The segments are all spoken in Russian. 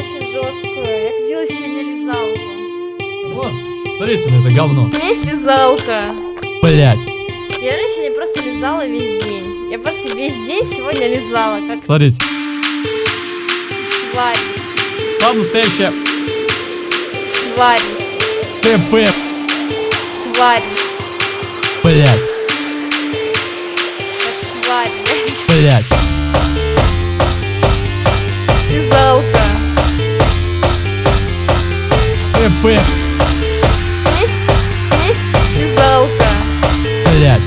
очень жесткую. Я видела сегодня лизалку. Вот, смотрите на это говно. У меня есть лизалка. Блять. Я сегодня просто лизала весь день. Я просто весь день сегодня лизала, как Смотрите. тварь. Там настоящая Тварь. ТП. Тварь. Блять. Тварь, блядь. Блять. Есть лизалка. Блять.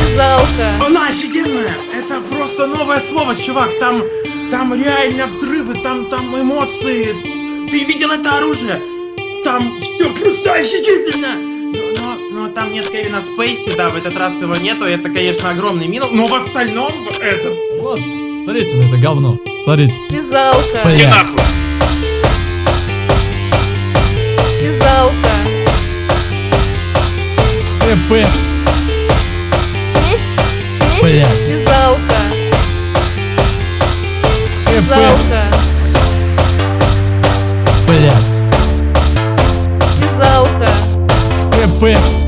Лизалка. Она офигенная! Это просто новое слово, чувак. Там, там реально взрывы, там, там эмоции. Ты видел это оружие? Там все просто офигительно! Но, но, но там нет Кевина Спейси, да, в этот раз его нету. Это, конечно, огромный минус. Но в остальном это... Вот, смотрите на это говно. Смотрите. Лизалка. И ТП. Есть? Есть? Блять. Лизалка. ТП. Лизалка. Блять. Лизалка. ТП.